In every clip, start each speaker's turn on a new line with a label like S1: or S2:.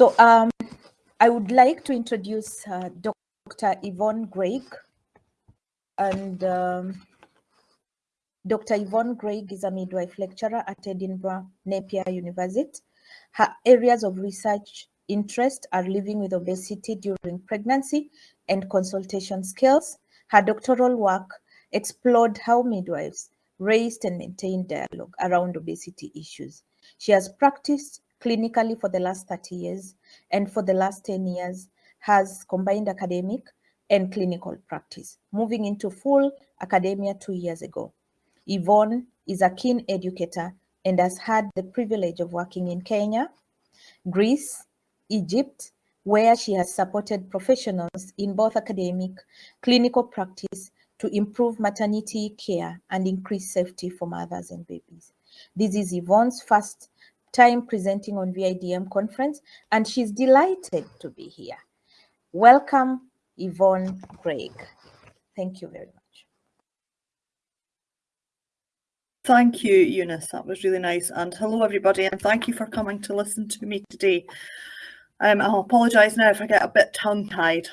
S1: So um, I would like to introduce uh, Dr. Yvonne Greig. And um, Dr. Yvonne Greig is a midwife lecturer at Edinburgh Napier University. Her areas of research interest are living with obesity during pregnancy and consultation skills. Her doctoral work explored how midwives raised and maintained dialogue around obesity issues. She has practiced clinically for the last 30 years and for the last 10 years has combined academic and clinical practice, moving into full academia two years ago. Yvonne is a keen educator and has had the privilege of working in Kenya, Greece, Egypt, where she has supported professionals in both academic, clinical practice to improve maternity care and increase safety for mothers and babies. This is Yvonne's first time presenting on VIDM conference, and she's delighted to be here. Welcome, Yvonne Craig. Thank you very much.
S2: Thank you, Eunice. That was really nice. And hello, everybody, and thank you for coming to listen to me today. Um, I'll apologise now if I get a bit tongue-tied.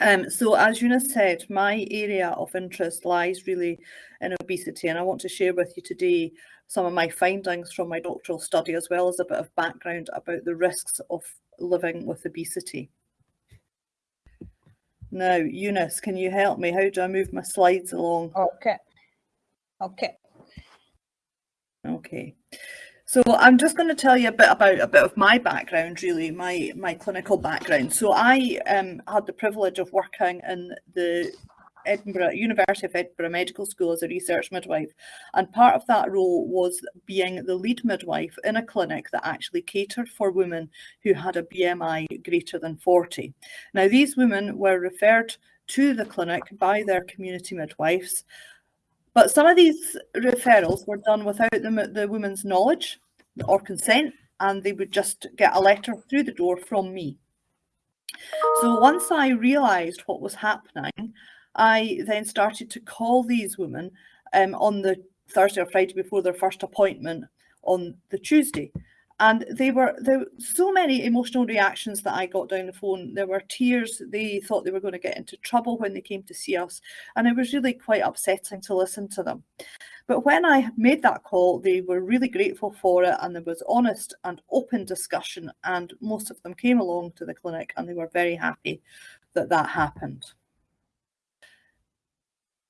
S2: Um, so as Eunice said, my area of interest lies really in obesity, and I want to share with you today some of my findings from my doctoral study, as well as a bit of background about the risks of living with obesity. Now, Eunice, can you help me? How do I move my slides along?
S1: Okay. Okay.
S2: Okay. So I'm just going to tell you a bit about a bit of my background, really, my my clinical background. So I um, had the privilege of working in the Edinburgh University of Edinburgh Medical School as a research midwife, and part of that role was being the lead midwife in a clinic that actually catered for women who had a BMI greater than 40. Now these women were referred to the clinic by their community midwives but some of these referrals were done without the, the woman's knowledge or consent, and they would just get a letter through the door from me. So once I realised what was happening, I then started to call these women um, on the Thursday or Friday before their first appointment on the Tuesday and they were there were so many emotional reactions that I got down the phone. There were tears. They thought they were going to get into trouble when they came to see us, and it was really quite upsetting to listen to them. But when I made that call, they were really grateful for it, and there was honest and open discussion, and most of them came along to the clinic, and they were very happy that that happened.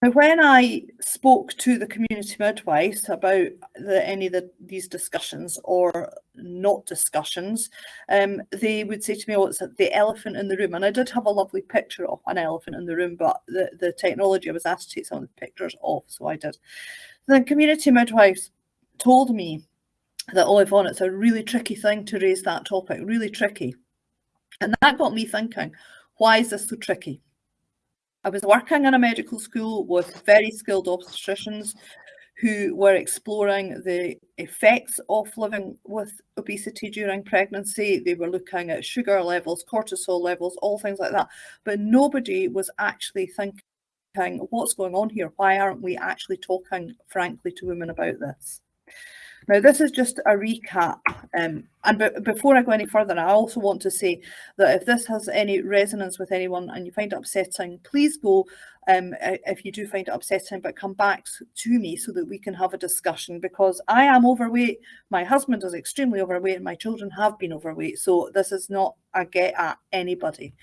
S2: Now, when I spoke to the community midwives about the, any of the, these discussions or not discussions, um, they would say to me, oh, it's the elephant in the room. And I did have a lovely picture of an elephant in the room, but the, the technology I was asked to take some of the pictures off, so I did. The community midwives told me that, oh, Yvonne, it's a really tricky thing to raise that topic, really tricky. And that got me thinking, why is this so tricky? I was working in a medical school with very skilled obstetricians who were exploring the effects of living with obesity during pregnancy. They were looking at sugar levels, cortisol levels, all things like that. But nobody was actually thinking, what's going on here? Why aren't we actually talking frankly to women about this? Now, this is just a recap. Um, and before I go any further, I also want to say that if this has any resonance with anyone and you find it upsetting, please go um, if you do find it upsetting, but come back to me so that we can have a discussion because I am overweight. My husband is extremely overweight and my children have been overweight. So this is not a get at anybody.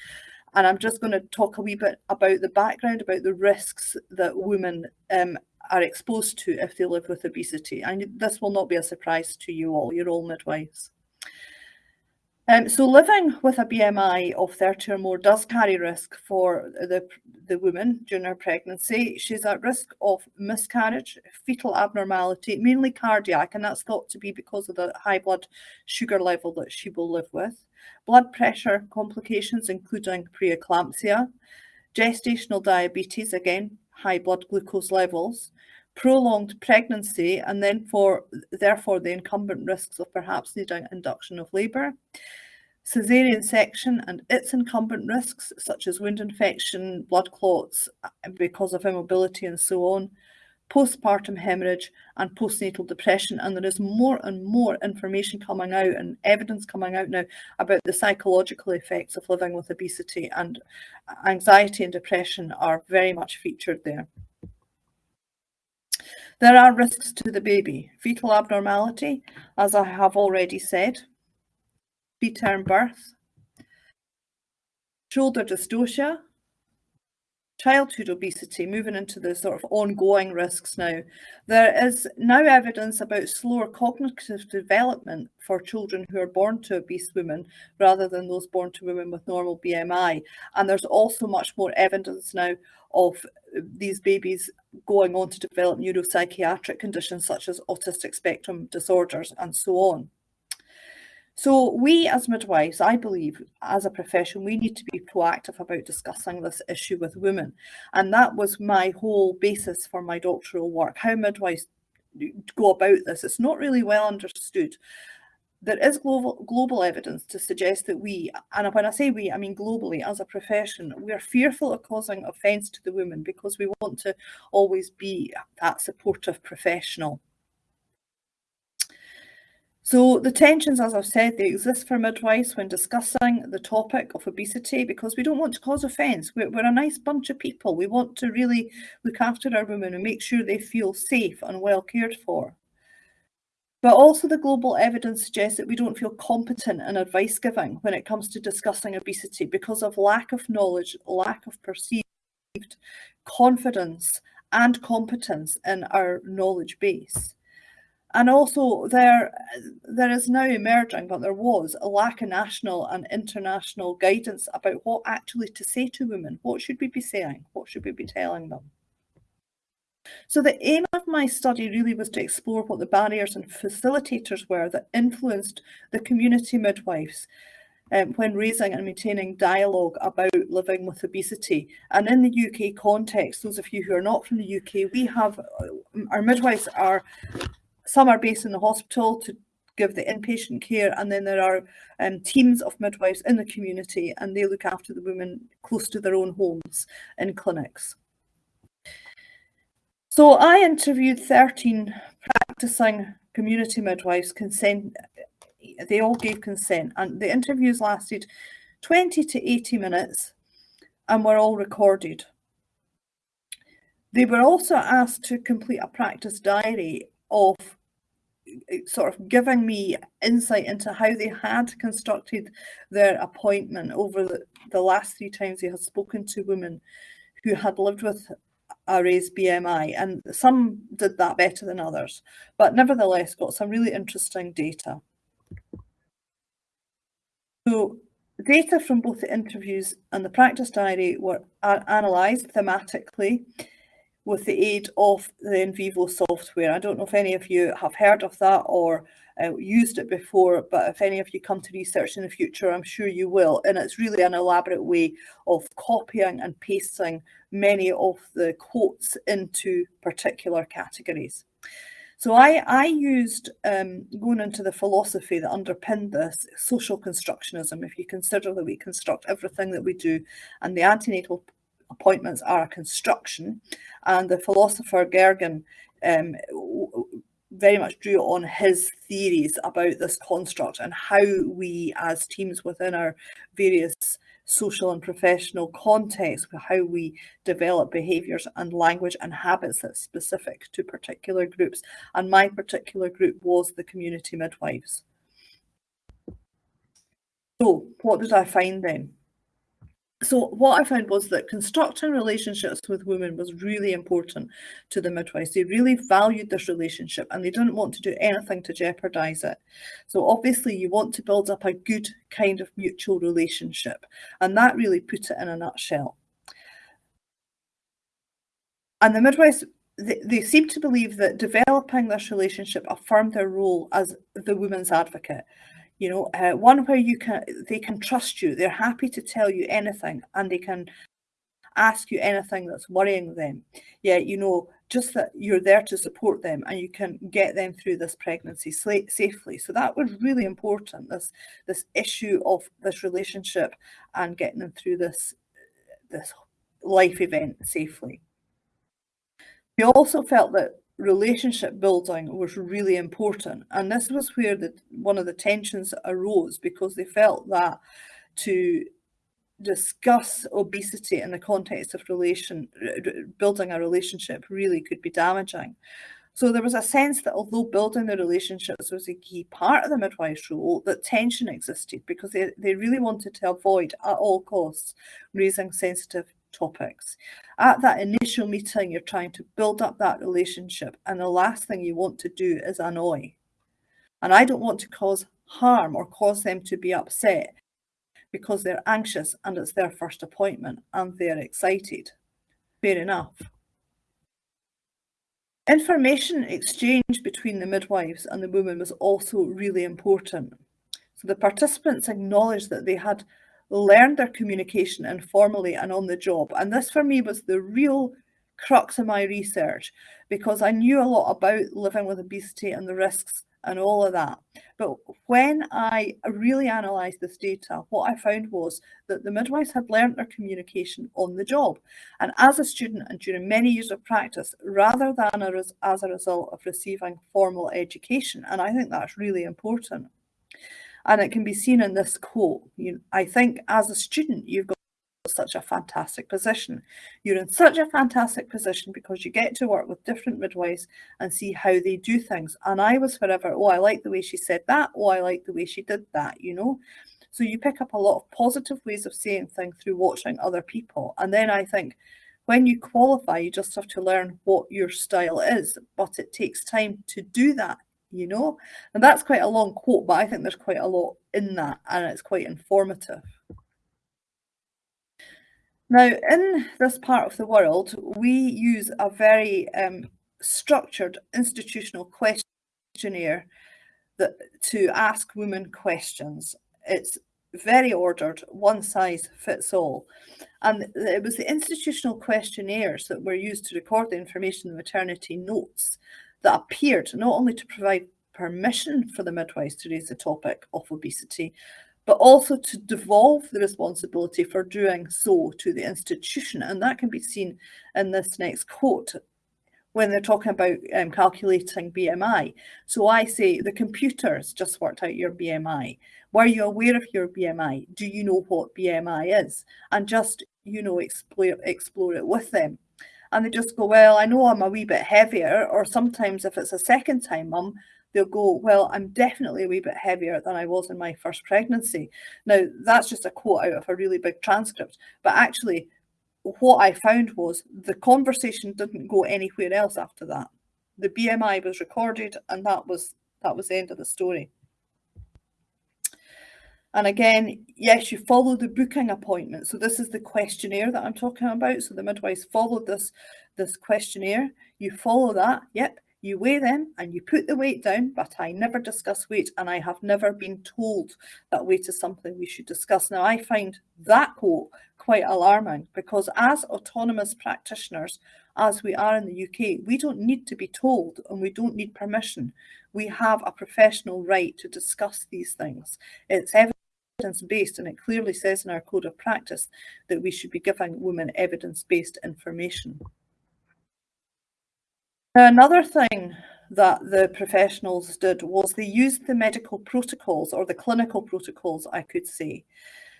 S2: And I'm just going to talk a wee bit about the background, about the risks that women um, are exposed to if they live with obesity. And this will not be a surprise to you all, you're all midwives. Um, so living with a BMI of 30 or more does carry risk for the, the woman during her pregnancy. She's at risk of miscarriage, fetal abnormality, mainly cardiac, and that's thought to be because of the high blood sugar level that she will live with. Blood pressure complications, including preeclampsia, gestational diabetes, again, high blood glucose levels, prolonged pregnancy, and then for therefore the incumbent risks of perhaps needing induction of labour, caesarean section and its incumbent risks such as wound infection, blood clots uh, because of immobility and so on, postpartum hemorrhage and postnatal depression. And there is more and more information coming out and evidence coming out now about the psychological effects of living with obesity and anxiety and depression are very much featured there. There are risks to the baby. Fetal abnormality, as I have already said, preterm birth, shoulder dystocia, childhood obesity, moving into the sort of ongoing risks now. There is now evidence about slower cognitive development for children who are born to obese women rather than those born to women with normal BMI. And there's also much more evidence now of these babies going on to develop neuropsychiatric conditions such as autistic spectrum disorders and so on. So we as midwives, I believe, as a profession, we need to be proactive about discussing this issue with women. And that was my whole basis for my doctoral work, how midwives go about this. It's not really well understood. There is global, global evidence to suggest that we, and when I say we, I mean globally, as a profession, we are fearful of causing offence to the women because we want to always be that supportive professional. So the tensions, as I've said, they exist for midwives when discussing the topic of obesity because we don't want to cause offence. We're, we're, a nice bunch of people. We want to really look after our women and make sure they feel safe and well cared for. But also the global evidence suggests that we don't feel competent in advice giving when it comes to discussing obesity because of lack of knowledge, lack of perceived confidence and competence in our knowledge base. And also there, there is now emerging, but there was a lack of national and international guidance about what actually to say to women. What should we be saying? What should we be telling them? So the aim of my study really was to explore what the barriers and facilitators were that influenced the community midwives um, when raising and maintaining dialogue about living with obesity. And in the UK context, those of you who are not from the UK, we have, our midwives are some are based in the hospital to give the inpatient care, and then there are um, teams of midwives in the community, and they look after the women close to their own homes in clinics. So I interviewed 13 practicing community midwives, consent, they all gave consent, and the interviews lasted 20 to 80 minutes and were all recorded. They were also asked to complete a practice diary of sort of giving me insight into how they had constructed their appointment over the, the last three times they had spoken to women who had lived with a raised BMI, and some did that better than others, but nevertheless got some really interesting data. So data from both the interviews and the practice diary were analysed thematically with the aid of the NVivo software. I don't know if any of you have heard of that or uh, used it before, but if any of you come to research in the future, I'm sure you will. And it's really an elaborate way of copying and pasting many of the quotes into particular categories. So I, I used, um, going into the philosophy that underpinned this, social constructionism, if you consider that we construct everything that we do, and the antenatal appointments are a construction. And the philosopher Gergen um, very much drew on his theories about this construct and how we as teams within our various social and professional contexts, how we develop behaviours and language and habits that's specific to particular groups. And my particular group was the community midwives. So what did I find then? So what I found was that constructing relationships with women was really important to the midwives. They really valued this relationship and they didn't want to do anything to jeopardize it. So obviously you want to build up a good kind of mutual relationship and that really put it in a nutshell. And the midwives, they, they seem to believe that developing this relationship affirmed their role as the women's advocate you know uh, one where you can they can trust you. They're happy to tell you anything and they can ask you anything that's worrying them. Yeah you know just that you're there to support them and you can get them through this pregnancy safely. So that was really important this this issue of this relationship and getting them through this this life event safely. We also felt that relationship building was really important. And this was where the, one of the tensions arose because they felt that to discuss obesity in the context of relation building a relationship really could be damaging. So there was a sense that although building the relationships was a key part of the midwife's role, that tension existed because they, they really wanted to avoid at all costs raising sensitive topics. At that initial meeting, you're trying to build up that relationship, and the last thing you want to do is annoy. And I don't want to cause harm or cause them to be upset because they're anxious and it's their first appointment and they're excited. Fair enough. Information exchange between the midwives and the women was also really important. So the participants acknowledged that they had learned their communication informally and on the job. And this for me was the real crux of my research because I knew a lot about living with obesity and the risks and all of that. But when I really analysed this data, what I found was that the midwives had learnt their communication on the job. And as a student and during many years of practice, rather than as a result of receiving formal education. And I think that's really important. And it can be seen in this quote. You, I think as a student, you've got such a fantastic position. You're in such a fantastic position because you get to work with different midwives and see how they do things. And I was forever, oh, I like the way she said that. Oh, I like the way she did that, you know. So you pick up a lot of positive ways of saying things through watching other people. And then I think when you qualify, you just have to learn what your style is, but it takes time to do that, you know. And that's quite a long quote, but I think there's quite a lot in that and it's quite informative. Now, in this part of the world, we use a very um, structured institutional questionnaire that, to ask women questions. It's very ordered, one size fits all. And it was the institutional questionnaires that were used to record the information in the maternity notes that appeared not only to provide permission for the midwives to raise the topic of obesity, but also to devolve the responsibility for doing so to the institution. And that can be seen in this next quote when they're talking about um, calculating BMI. So I say the computers just worked out your BMI. Were you aware of your BMI? Do you know what BMI is? And just, you know, explore, explore it with them. And they just go, well, I know I'm a wee bit heavier. Or sometimes if it's a second time mum, they'll go, well, I'm definitely a wee bit heavier than I was in my first pregnancy. Now, that's just a quote out of a really big transcript, but actually what I found was the conversation didn't go anywhere else after that. The BMI was recorded and that was that was the end of the story. And again, yes, you follow the booking appointment. So this is the questionnaire that I'm talking about. So the midwives followed this, this questionnaire. You follow that. Yep. You weigh them and you put the weight down, but I never discuss weight and I have never been told that weight is something we should discuss. Now, I find that quote quite alarming because as autonomous practitioners, as we are in the UK, we don't need to be told and we don't need permission. We have a professional right to discuss these things. It's evidence-based and it clearly says in our code of practice that we should be giving women evidence-based information. Another thing that the professionals did was they used the medical protocols or the clinical protocols, I could say.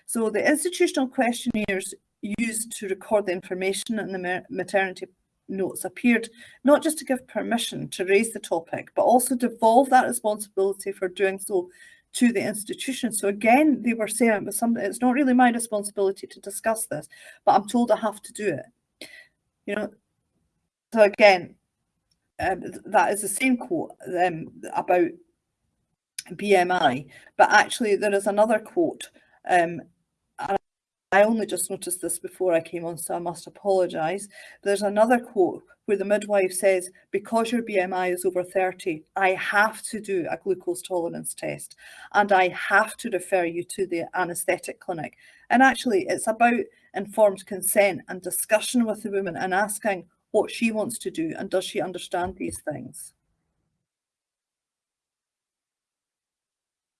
S2: So the institutional questionnaires used to record the information in the maternity notes appeared not just to give permission to raise the topic, but also devolve that responsibility for doing so to the institution. So again, they were saying was something, it's not really my responsibility to discuss this, but I'm told I have to do it. You know, so again, um, that is the same quote um, about BMI, but actually there is another quote. Um, I only just noticed this before I came on, so I must apologise. There's another quote where the midwife says, because your BMI is over 30, I have to do a glucose tolerance test and I have to refer you to the anaesthetic clinic. And actually, it's about informed consent and discussion with the woman and asking, what she wants to do and does she understand these things.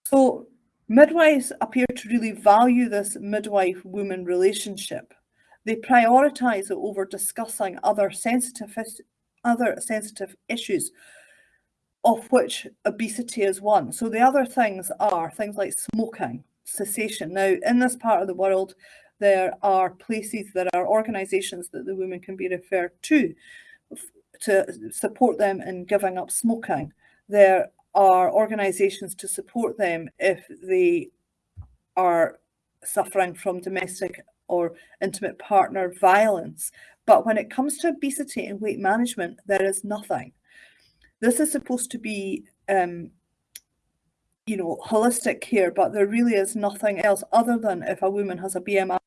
S2: So midwives appear to really value this midwife-woman relationship. They prioritise it over discussing other sensitive other sensitive issues of which obesity is one. So the other things are things like smoking, cessation. Now, in this part of the world, there are places, there are organisations that the women can be referred to to support them in giving up smoking. There are organisations to support them if they are suffering from domestic or intimate partner violence. But when it comes to obesity and weight management, there is nothing. This is supposed to be, um, you know, holistic care, but there really is nothing else other than if a woman has a BMI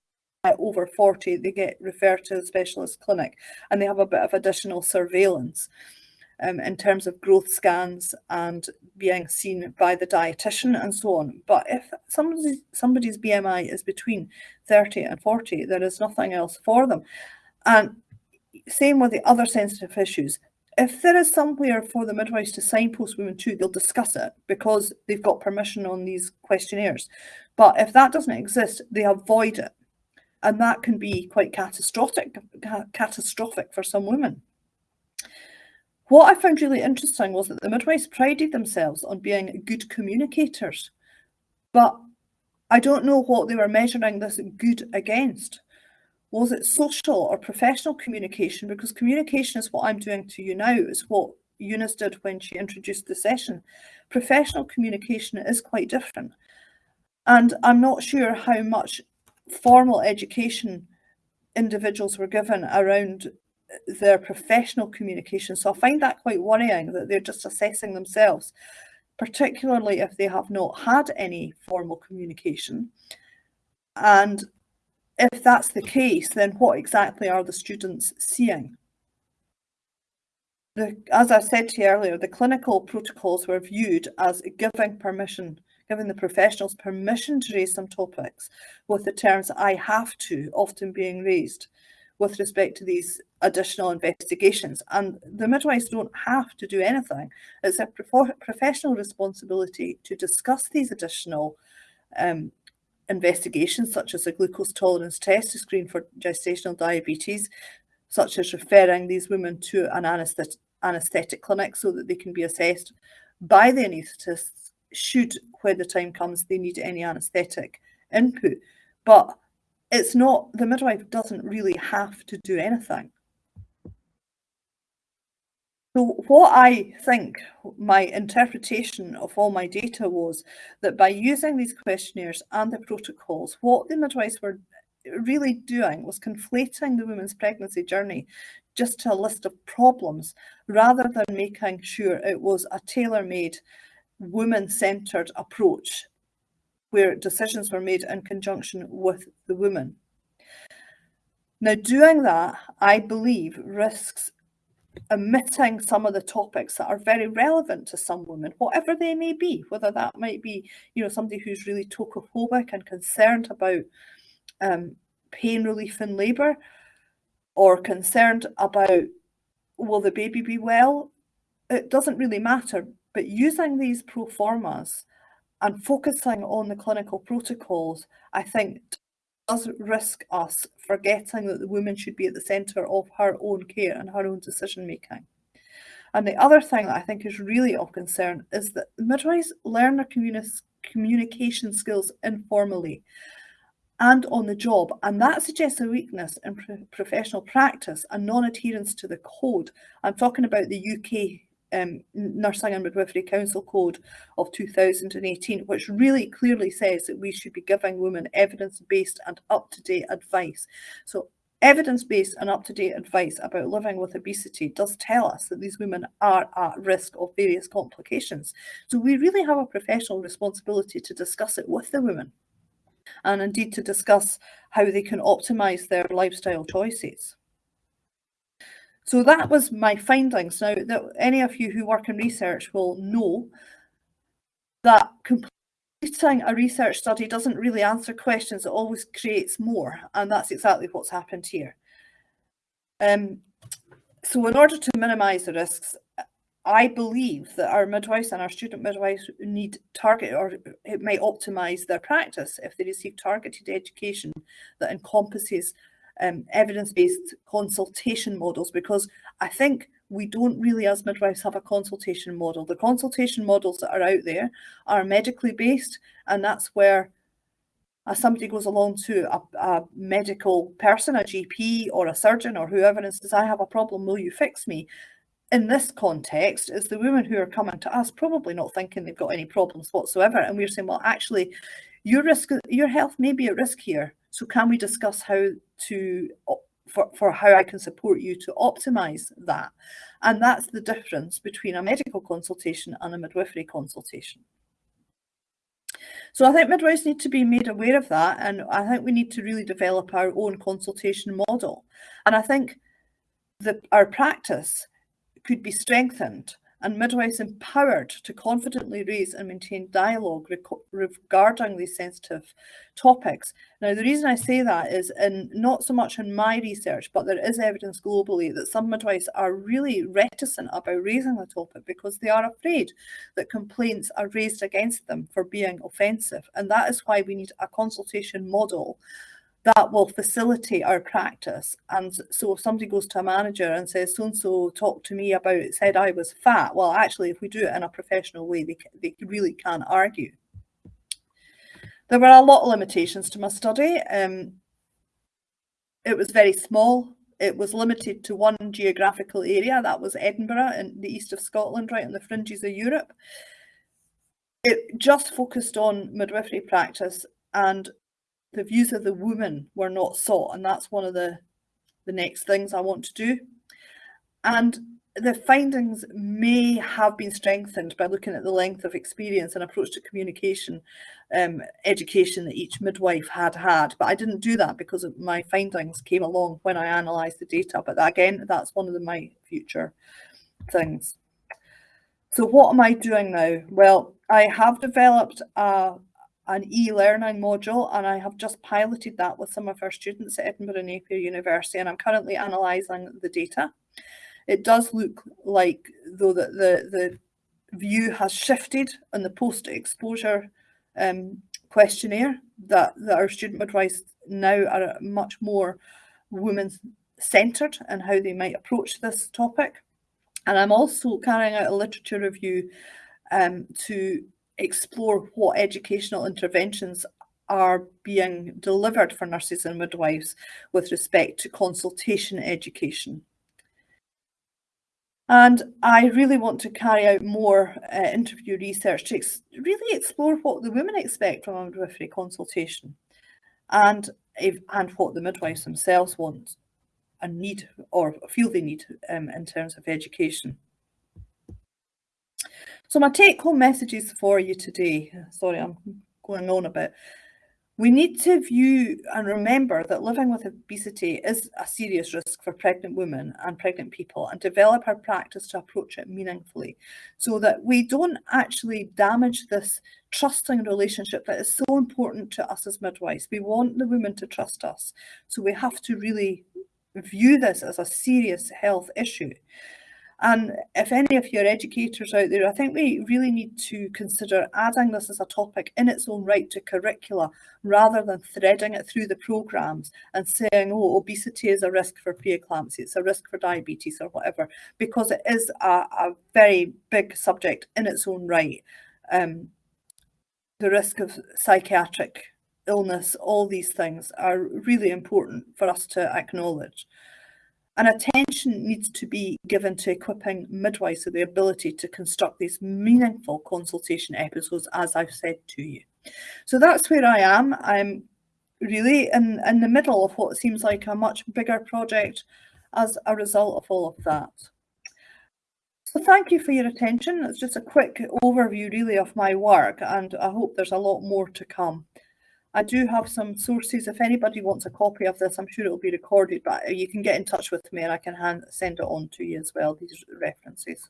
S2: over 40, they get referred to a specialist clinic and they have a bit of additional surveillance um, in terms of growth scans and being seen by the dietitian and so on. But if somebody's, somebody's BMI is between 30 and 40, there is nothing else for them. And same with the other sensitive issues if there is somewhere for the midwives to signpost women to, they'll discuss it because they've got permission on these questionnaires. But if that doesn't exist, they avoid it. And that can be quite catastrophic, catastrophic for some women. What I found really interesting was that the midwives prided themselves on being good communicators, but I don't know what they were measuring this good against. Was it social or professional communication? Because communication is what I'm doing to you now, is what Eunice did when she introduced the session. Professional communication is quite different. And I'm not sure how much formal education individuals were given around their professional communication. So I find that quite worrying that they're just assessing themselves, particularly if they have not had any formal communication. And if that's the case, then what exactly are the students seeing? The, as I said to you earlier, the clinical protocols were viewed as giving permission, giving the professionals permission to raise some topics with the terms I have to often being raised with respect to these additional investigations. And the midwives don't have to do anything. It's a professional responsibility to discuss these additional um, investigations such as a glucose tolerance test to screen for gestational diabetes, such as referring these women to an anaesthetic, clinic so that they can be assessed by the anaesthetists should, when the time comes, they need any anaesthetic input. But it's not, the midwife doesn't really have to do anything. So what I think my interpretation of all my data was that by using these questionnaires and the protocols, what the midwives were really doing was conflating the woman's pregnancy journey just to a list of problems rather than making sure it was a tailor-made woman-centered approach where decisions were made in conjunction with the woman. Now, doing that, I believe, risks omitting some of the topics that are very relevant to some women, whatever they may be, whether that might be, you know, somebody who's really tocophobic and concerned about um, pain relief in labour, or concerned about will the baby be well, it doesn't really matter. But using these pro formas and focusing on the clinical protocols, I think does risk us forgetting that the woman should be at the centre of her own care and her own decision making. And the other thing that I think is really of concern is that midwives learn their communi communication skills informally and on the job, and that suggests a weakness in pro professional practice and non-adherence to the code. I'm talking about the UK um, Nursing and Midwifery Council Code of 2018, which really clearly says that we should be giving women evidence-based and up-to-date advice. So evidence-based and up-to-date advice about living with obesity does tell us that these women are at risk of various complications. So we really have a professional responsibility to discuss it with the women and indeed to discuss how they can optimise their lifestyle choices. So that was my findings. Now, that any of you who work in research will know that completing a research study doesn't really answer questions, it always creates more, and that's exactly what's happened here. Um, so in order to minimise the risks, I believe that our midwives and our student midwives need target or it may optimise their practice if they receive targeted education that encompasses um, evidence-based consultation models because I think we don't really, as midwives, have a consultation model. The consultation models that are out there are medically based, and that's where somebody goes along to a, a, medical person, a GP or a surgeon or whoever, and says, I have a problem, will you fix me? In this context, is the women who are coming to us probably not thinking they've got any problems whatsoever. And we're saying, well, actually, your risk, your health may be at risk here. So can we discuss how to for, for how I can support you to optimize that? And that's the difference between a medical consultation and a midwifery consultation. So I think midwives need to be made aware of that. And I think we need to really develop our own consultation model. And I think that our practice could be strengthened and midwives empowered to confidently raise and maintain dialogue regarding these sensitive topics. Now, the reason I say that is in not so much in my research, but there is evidence globally that some midwives are really reticent about raising the topic because they are afraid that complaints are raised against them for being offensive. And that is why we need a consultation model that will facilitate our practice. And so if somebody goes to a manager and says, so-and-so talked to me about, said I was fat, well, actually, if we do it in a professional way, they, they really can't argue. There were a lot of limitations to my study. Um, it was very small. It was limited to one geographical area, that was Edinburgh in the east of Scotland, right on the fringes of Europe. It just focused on midwifery practice and the views of the woman were not sought. And that's one of the, the next things I want to do. And the findings may have been strengthened by looking at the length of experience and approach to communication um, education that each midwife had had. But I didn't do that because my findings came along when I analysed the data. But again, that's one of the, my future things. So what am I doing now? Well, I have developed a an e-learning module and I have just piloted that with some of our students at Edinburgh Napier University and I'm currently analysing the data. It does look like though that the, the view has shifted on the post-exposure um, questionnaire that, that our student midwives now are much more women-centred and how they might approach this topic. And I'm also carrying out a literature review um, to explore what educational interventions are being delivered for nurses and midwives with respect to consultation education. And I really want to carry out more uh, interview research to ex really explore what the women expect from a midwifery consultation and, if, and what the midwives themselves want and need or feel they need um, in terms of education. So my take home messages for you today, sorry, I'm going on a bit. We need to view and remember that living with obesity is a serious risk for pregnant women and pregnant people and develop our practice to approach it meaningfully so that we don't actually damage this trusting relationship that is so important to us as midwives. We want the women to trust us. So we have to really view this as a serious health issue. And if any of your educators out there, I think we really need to consider adding this as a topic in its own right to curricula rather than threading it through the programmes and saying, oh, obesity is a risk for preeclampsia, it's a risk for diabetes or whatever, because it is a, a very big subject in its own right. Um, the risk of psychiatric illness, all these things are really important for us to acknowledge. And attention needs to be given to equipping midwives with the ability to construct these meaningful consultation episodes, as I've said to you. So that's where I am. I'm really in, in the middle of what seems like a much bigger project as a result of all of that. So thank you for your attention. It's just a quick overview really of my work and I hope there's a lot more to come. I do have some sources. If anybody wants a copy of this, I'm sure it will be recorded, but you can get in touch with me and I can hand, send it on to you as well, these references.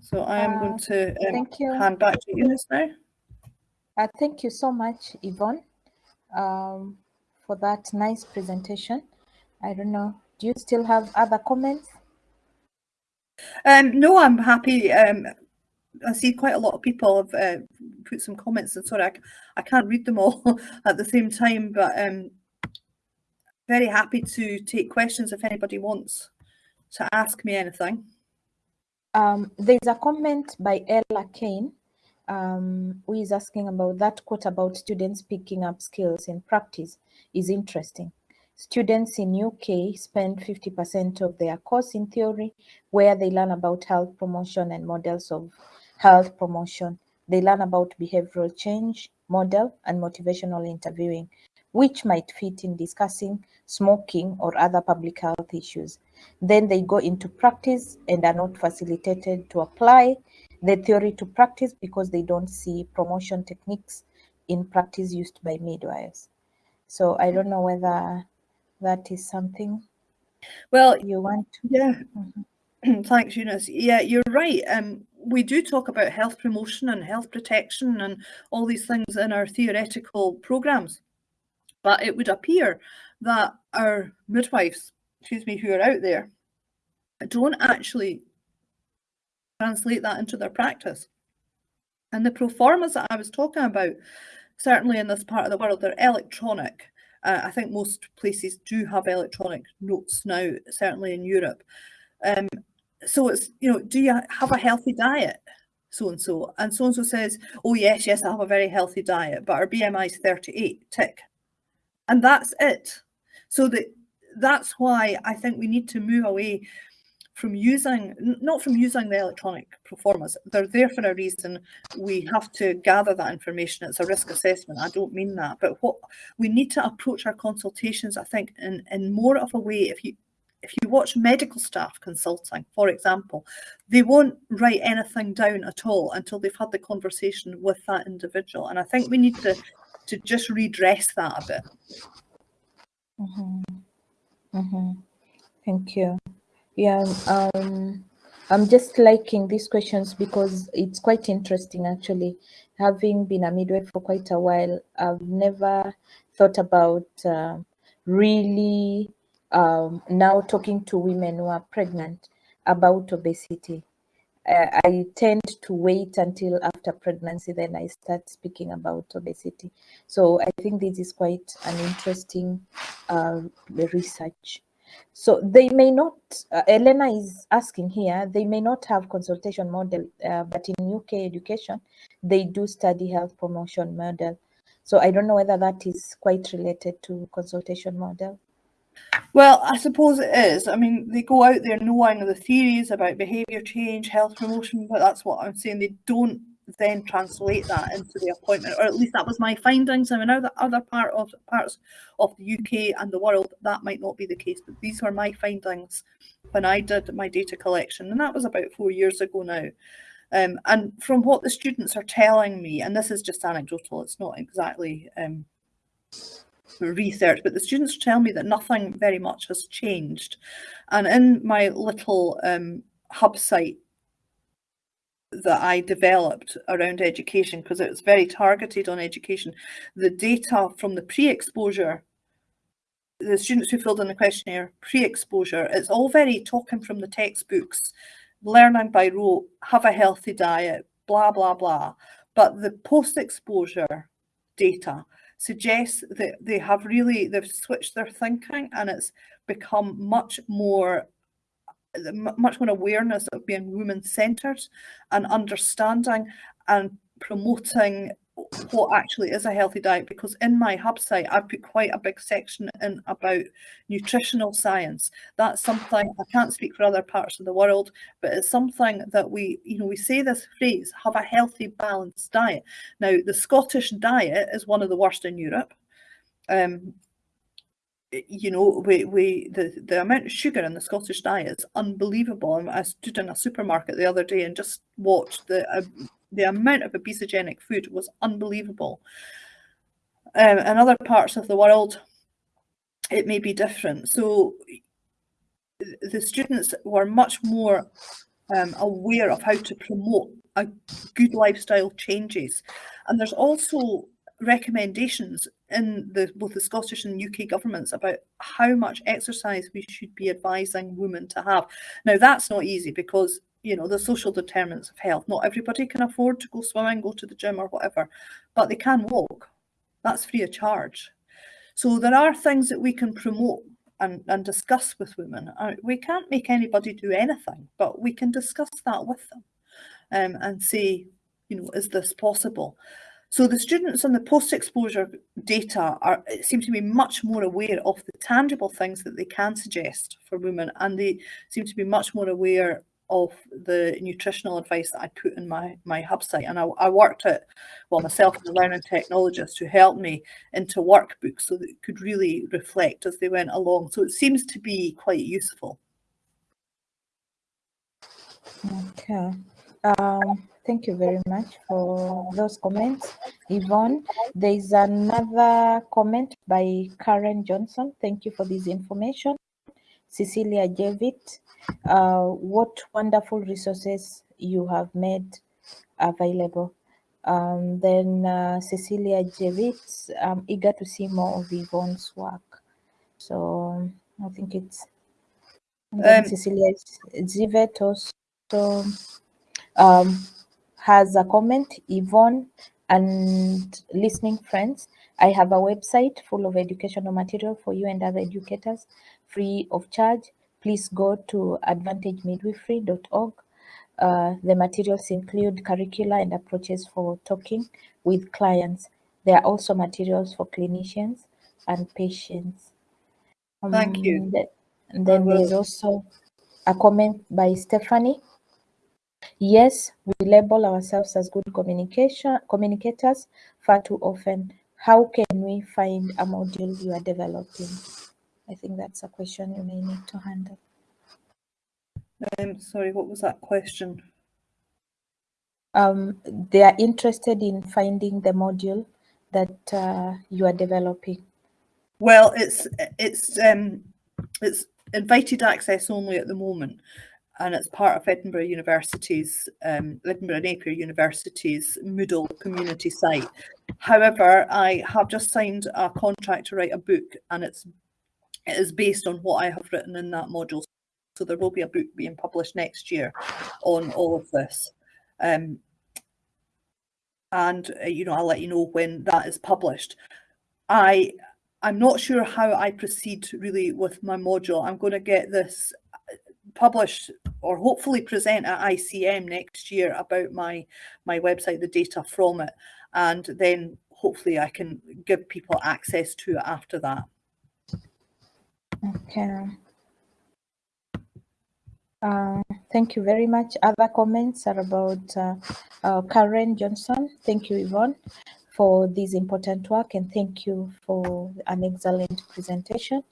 S2: So I am uh, going to um, thank you. hand back to you now.
S1: Uh, thank you so much, Yvonne, um, for that nice presentation. I don't know, do you still have other comments?
S2: Um, no, I'm happy. Um, I see quite a lot of people have uh, put some comments and sorry, I, I can't read them all at the same time, but um, very happy to take questions if anybody wants to ask me anything.
S1: Um, there's a comment by Ella Kane, um, who is asking about that quote about students picking up skills in practice is interesting. Students in UK spend 50% of their course in theory, where they learn about health promotion and models of health promotion. They learn about behavioral change, model, and motivational interviewing, which might fit in discussing smoking or other public health issues. Then they go into practice and are not facilitated to apply the theory to practice because they don't see promotion techniques in practice used by midwives. So I don't know whether that is something
S2: Well,
S1: you want to.
S2: yeah.
S1: Mhm.
S2: Thanks, Eunice. Yeah, you're right. Um, we do talk about health promotion and health protection and all these things in our theoretical programs. But it would appear that our midwives, excuse me, who are out there, don't actually translate that into their practice. And the proformas that I was talking about, certainly in this part of the world, they're electronic. Uh, I think most places do have electronic notes now, certainly in Europe. Um, so it's, you know, do you have a healthy diet? So and so. And so and so says, oh, yes, yes, I have a very healthy diet, but our BMI is 38, tick. And that's it. So that that's why I think we need to move away from using, not from using the electronic proformas. They're there for a reason. We have to gather that information. It's a risk assessment. I don't mean that. But what we need to approach our consultations, I think, in, in more of a way, if you if you watch medical staff consulting, for example, they won't write anything down at all until they've had the conversation with that individual. And I think we need to to just redress that a bit.
S1: Mhm. Mhm. Thank you. Yeah, um, I'm just liking these questions because it's quite interesting actually. Having been a midwife for quite a while, I've never thought about uh, really um, now talking to women who are pregnant about obesity. Uh, I tend to wait until after pregnancy, then I start speaking about obesity. So I think this is quite an interesting uh, research. So they may not, uh, Elena is asking here, they may not have consultation model, uh, but in UK education, they do study health promotion model. So I don't know whether that is quite related to consultation model.
S2: Well, I suppose it is. I mean, they go out there knowing the theories about behaviour change, health promotion, but that's what I'm saying. They don't then translate that into the appointment, or at least that was my findings. I mean, now other other part of parts of the UK and the world that might not be the case, but these were my findings when I did my data collection, and that was about four years ago now. Um, and from what the students are telling me, and this is just anecdotal, it's not exactly um, research, but the students tell me that nothing very much has changed. And in my little um, hub site that I developed around education, because it was very targeted on education, the data from the pre-exposure, the students who filled in the questionnaire, pre-exposure, it's all very talking from the textbooks, learning by rote, have a healthy diet, blah, blah, blah. But the post-exposure data suggests that they have really, they've switched their thinking and it's become much more much more awareness of being women centered and understanding and promoting what actually is a healthy diet because in my hub site I've put quite a big section in about nutritional science. That's something I can't speak for other parts of the world but it's something that we you know we say this phrase have a healthy balanced diet. Now the Scottish diet is one of the worst in Europe um, you know, we, we the, the amount of sugar in the Scottish diet is unbelievable. I stood in a supermarket the other day and just watched the uh, the amount of obesogenic food was unbelievable. Um, in other parts of the world, it may be different. So the students were much more um, aware of how to promote a good lifestyle changes. And there's also recommendations in the both the Scottish and UK governments about how much exercise we should be advising women to have. Now that's not easy because you know, the social determinants of health. Not everybody can afford to go swimming, go to the gym or whatever, but they can walk. That's free of charge. So there are things that we can promote and, and discuss with women. Uh, we can't make anybody do anything, but we can discuss that with them um, and say, you know, is this possible? So the students on the post-exposure data are seem to be much more aware of the tangible things that they can suggest for women, and they seem to be much more aware of the nutritional advice that I put in my my hub site. And I, I worked at well myself and a learning technologist who helped me into workbooks so that it could really reflect as they went along. So it seems to be quite useful.
S1: Okay. Um, Thank you very much for those comments, Yvonne. There is another comment by Karen Johnson. Thank you for this information. Cecilia Jevitt, uh, what wonderful resources you have made available. Um, then uh, Cecilia Jevitt, I'm eager to see more of Yvonne's work. So I think it's um, Cecilia Jevitt also um, has a comment, Yvonne and listening friends. I have a website full of educational material for you and other educators, free of charge. Please go to advantagemidwifery.org. Uh, the materials include curricula and approaches for talking with clients. There are also materials for clinicians and patients.
S2: Um, Thank you.
S1: Then, then there's also a comment by Stephanie Yes, we label ourselves as good communication communicators far too often. How can we find a module you are developing? I think that's a question you may need to handle.
S2: Um, sorry, what was that question?
S1: Um, they are interested in finding the module that uh, you are developing.
S2: Well, it's it's um, it's invited access only at the moment and it's part of Edinburgh University's, um, Edinburgh Napier University's Moodle community site. However, I have just signed a contract to write a book and it's it is based on what I have written in that module. So there will be a book being published next year on all of this. Um, and, uh, you know, I'll let you know when that is published. I, I'm not sure how I proceed really with my module. I'm going to get this publish or hopefully present at ICM next year about my my website, the data from it, and then hopefully I can give people access to it after that.
S1: Okay. Uh, thank you very much. Other comments are about uh, uh, Karen Johnson. Thank you, Yvonne, for this important work, and thank you for an excellent presentation.